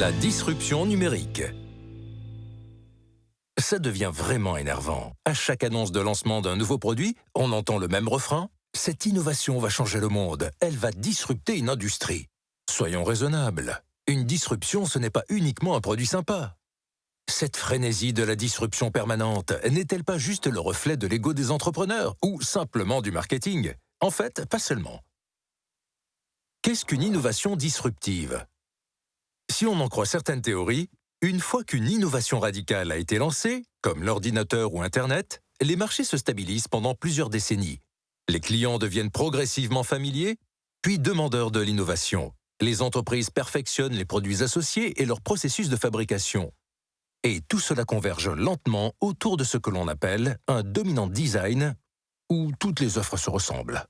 La disruption numérique. Ça devient vraiment énervant. À chaque annonce de lancement d'un nouveau produit, on entend le même refrain. Cette innovation va changer le monde. Elle va disrupter une industrie. Soyons raisonnables. Une disruption, ce n'est pas uniquement un produit sympa. Cette frénésie de la disruption permanente n'est-elle pas juste le reflet de l'ego des entrepreneurs ou simplement du marketing? En fait, pas seulement. Qu'est-ce qu'une innovation disruptive? Si on en croit certaines théories, une fois qu'une innovation radicale a été lancée, comme l'ordinateur ou Internet, les marchés se stabilisent pendant plusieurs décennies. Les clients deviennent progressivement familiers, puis demandeurs de l'innovation. Les entreprises perfectionnent les produits associés et leur processus de fabrication. Et tout cela converge lentement autour de ce que l'on appelle un dominant design, où toutes les offres se ressemblent.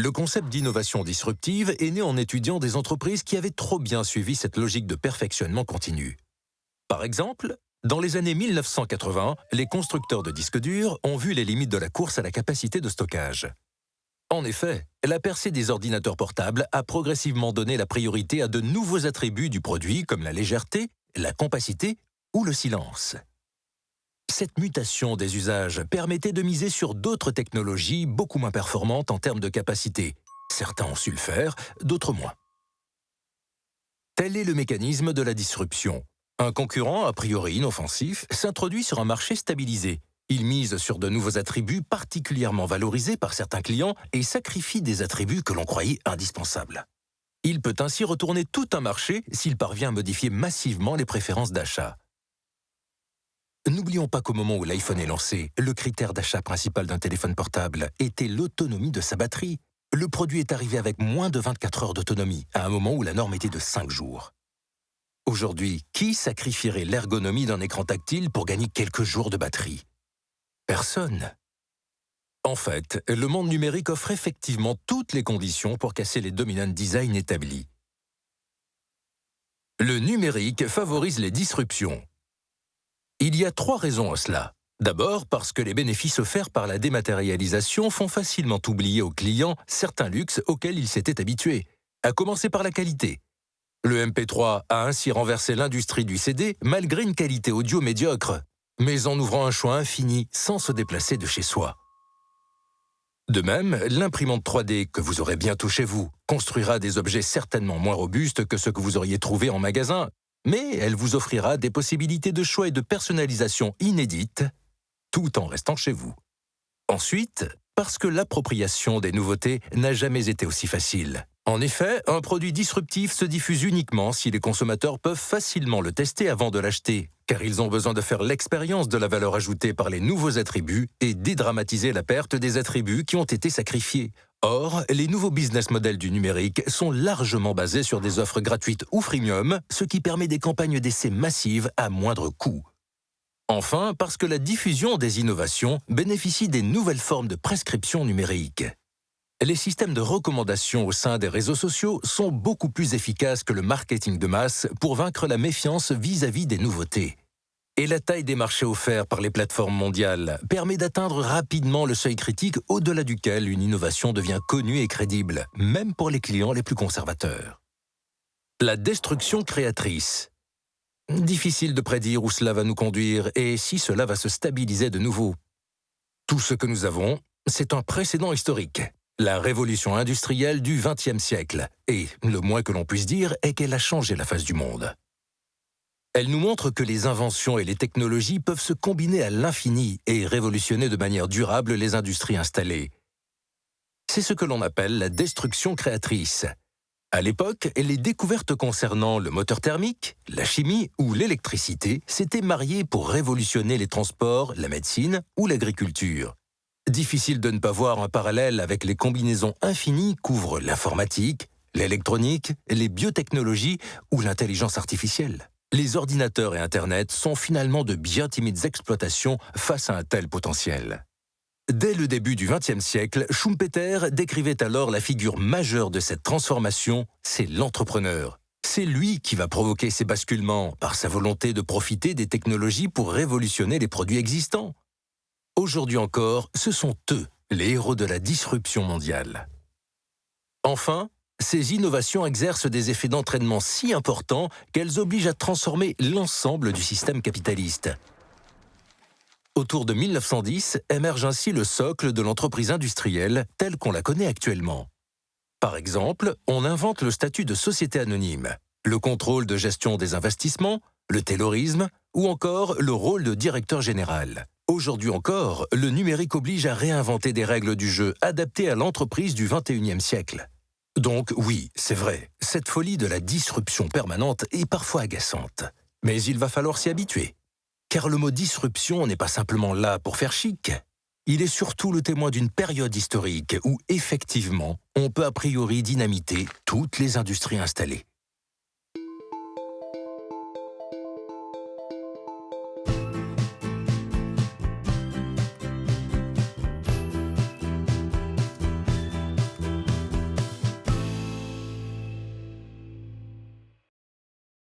Le concept d'innovation disruptive est né en étudiant des entreprises qui avaient trop bien suivi cette logique de perfectionnement continu. Par exemple, dans les années 1980, les constructeurs de disques durs ont vu les limites de la course à la capacité de stockage. En effet, la percée des ordinateurs portables a progressivement donné la priorité à de nouveaux attributs du produit comme la légèreté, la compacité ou le silence. Cette mutation des usages permettait de miser sur d'autres technologies beaucoup moins performantes en termes de capacité. Certains ont su le faire, d'autres moins. Tel est le mécanisme de la disruption. Un concurrent, a priori inoffensif, s'introduit sur un marché stabilisé. Il mise sur de nouveaux attributs particulièrement valorisés par certains clients et sacrifie des attributs que l'on croyait indispensables. Il peut ainsi retourner tout un marché s'il parvient à modifier massivement les préférences d'achat. N'oublions pas qu'au moment où l'iPhone est lancé, le critère d'achat principal d'un téléphone portable était l'autonomie de sa batterie. Le produit est arrivé avec moins de 24 heures d'autonomie, à un moment où la norme était de 5 jours. Aujourd'hui, qui sacrifierait l'ergonomie d'un écran tactile pour gagner quelques jours de batterie? Personne. En fait, le monde numérique offre effectivement toutes les conditions pour casser les dominant design établis. Le numérique favorise les disruptions. Il y a trois raisons à cela. D'abord parce que les bénéfices offerts par la dématérialisation font facilement oublier aux clients certains luxes auxquels ils s'étaient habitués, à commencer par la qualité. Le MP3 a ainsi renversé l'industrie du CD malgré une qualité audio médiocre, mais en ouvrant un choix infini sans se déplacer de chez soi. De même, l'imprimante 3D que vous aurez bientôt chez vous construira des objets certainement moins robustes que ceux que vous auriez trouvés en magasin mais elle vous offrira des possibilités de choix et de personnalisation inédites, tout en restant chez vous. Ensuite, parce que l'appropriation des nouveautés n'a jamais été aussi facile. En effet, un produit disruptif se diffuse uniquement si les consommateurs peuvent facilement le tester avant de l'acheter, car ils ont besoin de faire l'expérience de la valeur ajoutée par les nouveaux attributs et dédramatiser la perte des attributs qui ont été sacrifiés. Or, les nouveaux business models du numérique sont largement basés sur des offres gratuites ou freemium, ce qui permet des campagnes d'essai massives à moindre coût. Enfin, parce que la diffusion des innovations bénéficie des nouvelles formes de prescription numérique. Les systèmes de recommandation au sein des réseaux sociaux sont beaucoup plus efficaces que le marketing de masse pour vaincre la méfiance vis-à-vis -vis des nouveautés. Et la taille des marchés offerts par les plateformes mondiales permet d'atteindre rapidement le seuil critique au-delà duquel une innovation devient connue et crédible, même pour les clients les plus conservateurs. La destruction créatrice. Difficile de prédire où cela va nous conduire et si cela va se stabiliser de nouveau. Tout ce que nous avons, c'est un précédent historique, la révolution industrielle du XXe siècle, et le moins que l'on puisse dire est qu'elle a changé la face du monde. Elle nous montre que les inventions et les technologies peuvent se combiner à l'infini et révolutionner de manière durable les industries installées. C'est ce que l'on appelle la destruction créatrice. À l'époque, les découvertes concernant le moteur thermique, la chimie ou l'électricité s'étaient mariées pour révolutionner les transports, la médecine ou l'agriculture. Difficile de ne pas voir un parallèle avec les combinaisons infinies qu'ouvrent l'informatique, l'électronique, les biotechnologies ou l'intelligence artificielle. Les ordinateurs et Internet sont finalement de bien timides exploitations face à un tel potentiel. Dès le début du XXe siècle, Schumpeter décrivait alors la figure majeure de cette transformation, c'est l'entrepreneur. C'est lui qui va provoquer ces basculements par sa volonté de profiter des technologies pour révolutionner les produits existants. Aujourd'hui encore, ce sont eux, les héros de la disruption mondiale. Enfin, ces innovations exercent des effets d'entraînement si importants qu'elles obligent à transformer l'ensemble du système capitaliste. Autour de 1910 émerge ainsi le socle de l'entreprise industrielle telle qu'on la connaît actuellement. Par exemple, on invente le statut de société anonyme, le contrôle de gestion des investissements, le taylorisme ou encore le rôle de directeur général. Aujourd'hui encore, le numérique oblige à réinventer des règles du jeu adaptées à l'entreprise du 21e siècle. Donc oui, c'est vrai, cette folie de la disruption permanente est parfois agaçante. Mais il va falloir s'y habituer. Car le mot disruption n'est pas simplement là pour faire chic. Il est surtout le témoin d'une période historique où, effectivement, on peut a priori dynamiter toutes les industries installées.